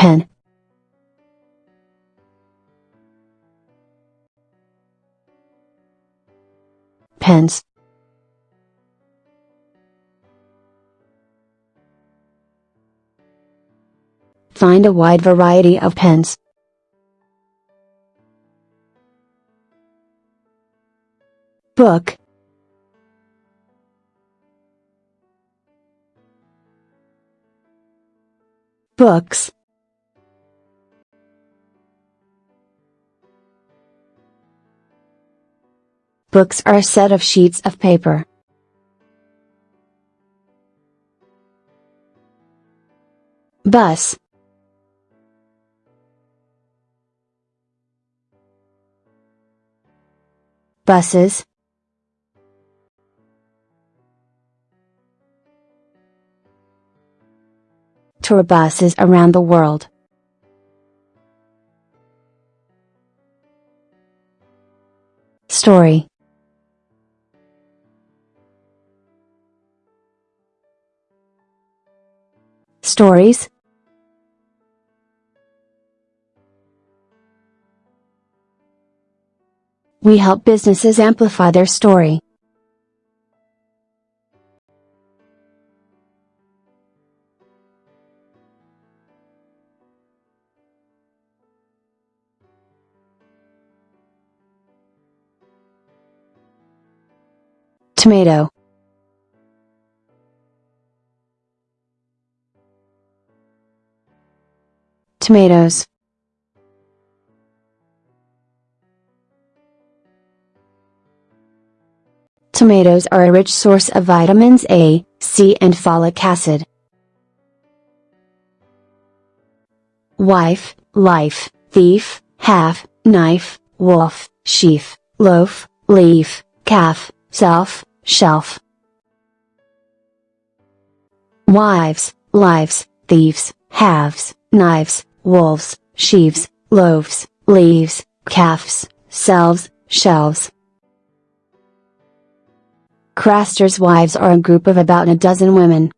Pen. Pens. Find a wide variety of pens. Book. Books. Books are a set of sheets of paper. Bus. Buses. Tour buses around the world. Story Stories We help businesses amplify their story. Tomato Tomatoes Tomatoes are a rich source of vitamins A, C and folic acid. Wife, life, thief, half, knife, wolf, sheaf, loaf, leaf, calf, self, shelf. Wives, lives, thieves, halves, knives, wolves, sheaves, loaves, leaves, calves, selves, shelves. Craster's wives are a group of about a dozen women.